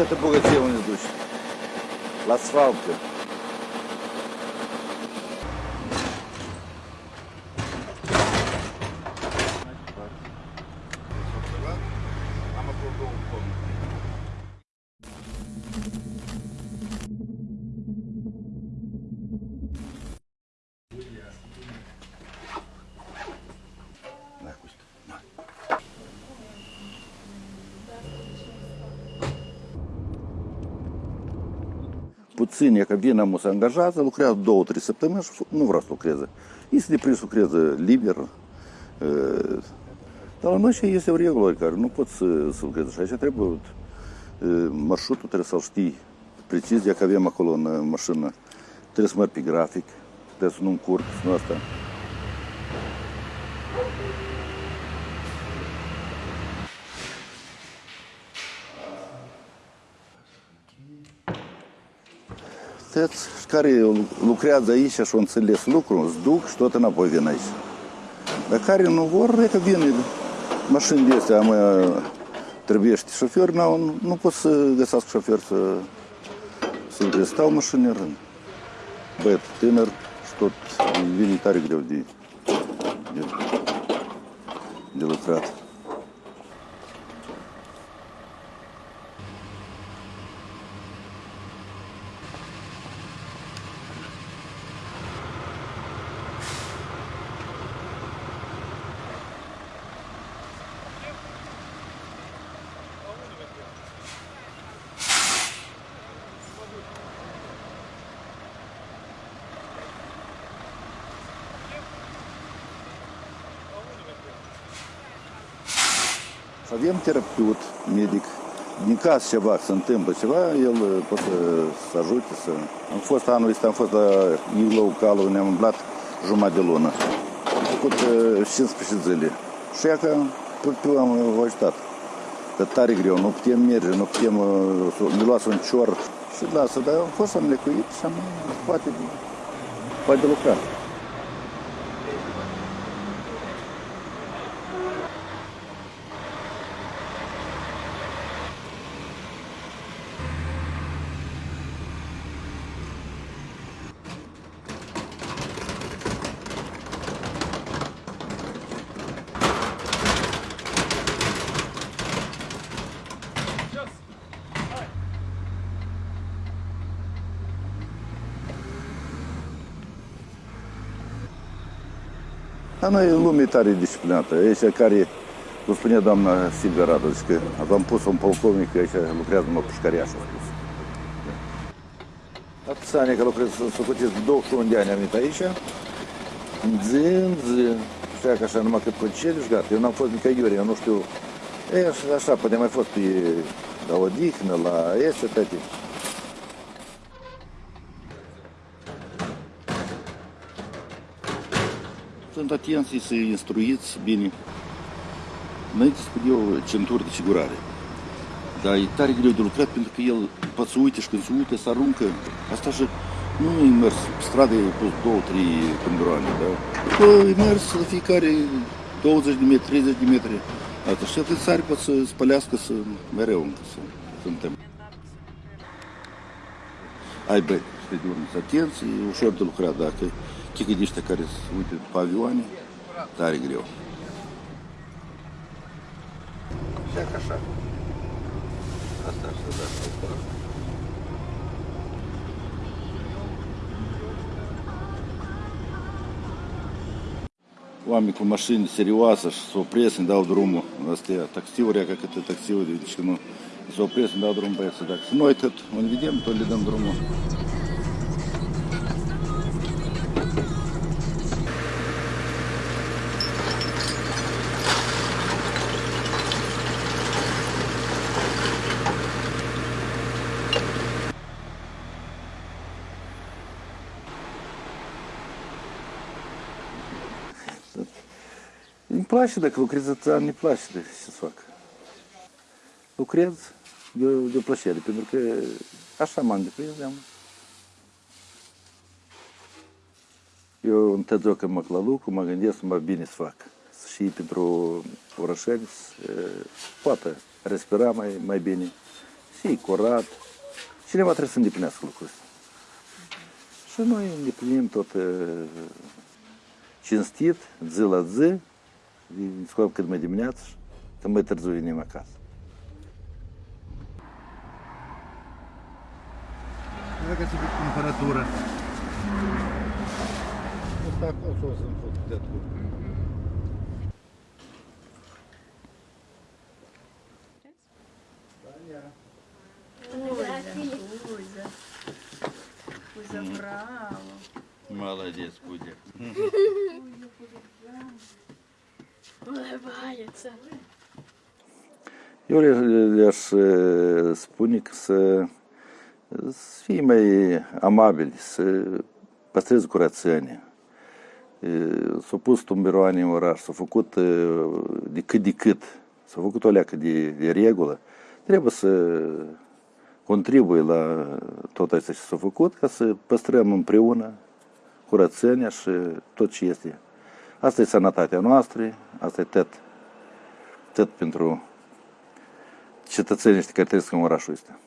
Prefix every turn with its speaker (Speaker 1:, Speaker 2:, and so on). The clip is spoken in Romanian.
Speaker 1: это было дело не душ. L'asfalto. Puțin, e că vine mă se angajează, lucrează două, trei săptămâni și nu vrea să lucreze. Este deprins, lucreze liber. e, Dar la noi și este o regulă care nu poți să, să lucrezi și aici trebuie e, marșrutul trebuie să-l știi precis, de că avem acolo în mașină. Trebuie să mergi pe grafic, trebuie să nu încurc, să nu asta. Care lucrează aici și au înțeles lucrul, îți duc și tot înapoi vin aici. Dar care nu vor, e că vin mașini de astea, mă, trebuie șofer, nu, nu pot să găsească șofer să, să lucreze. Stau mașini în rând. Băiat tânăr și tot vine tare greu de, de, de lucrat. Avem terapeut, medic. Din caz ceva, se întâmplă ceva, el uh, poate să, să ajute. Să... Am fost anul ăsta, am fost la Iglou Calul, ne-am umblat jumătate de lună. Am făcut uh, 15 zile. Și ea că tot pe am ajutat. Că tare greu, nu putem merge, nu putem, uh, să- ne luați un cior. Și lasă, dar am fost am lecuit și am poate, poate lucra. Dar noi în lume e tare disciplinată. Aici care, cum spune doamna Silvia Radu, zice că am pus un polcovnic aici lucrează numai pușcăria și a spus. Atâția ani că lucrez, să făceți 21 de ani am venit aici, în zi, în zi, știa că așa numai cât concediu și gata. Eu n-am fost nicăiuri, eu nu știu. E, așa, așa, poate mai fost pe la odihnă, la este, toate. Sunt atenți să instruiți bine. Înainte spun eu centuri de sigurare. Dar e tare greu de lucrat pentru că el poate să uite și când se uite, se aruncă. Asta și nu e mers pe stradă e pus două, trei pândroane, da? Că e mers la fiecare 20 de metri, 30 de metri. Asta și atât sari poate să spălească să mereu încă să suntem. Ai băi, să de urmă, să atenți, e ușor de lucrat dacă chică de ăștia care se uite după avioane, tare greu. Așa ca așa. Asta așa, da, asta. Oameni cu mașini serioase și se opresc, îmi dau drumul. Astea taxiuri, ca câte taxiuri, deci nu. Se opresc, îmi dau drumul băieți. Dacă noi tot unde vedem, tot le dăm drumul. Place dacă lucrez atâta, îmi place de ce să fac. Lucrez de, de o plăcere, pentru că așa m-am deprins, am. Eu întotdeauna când mă la lucru, mă gândesc mai bine să fac. Și pentru orășeni, să poată respira mai, mai bine și curat. Cineva trebuie să îndeplinească lucrul ăsta. Și noi îndeplinim tot uh, cinstit, zi la zi, Descobre que de meio de milhares,
Speaker 2: também traduz em. Какая
Speaker 1: себе температура? Вот так осознан
Speaker 3: вот этот где-то.
Speaker 1: Молодец, Кудя.
Speaker 3: Улыбается.
Speaker 1: Eu le- le-aș uh, spune că să, să fie mai amabili, să păstreze curățenia. Uh, S-au pus tumberoane în oraș, s-au făcut uh, de cât de cât, s-au făcut o leacă de, de regulă. Trebuie să contribuie la tot asta ce s-a făcut ca să păstrăm împreună curățenia și tot ce este. Asta e sănătatea noastră, asta e tot, tot pentru cetățenii ăștia care trăiesc în orașul ăsta.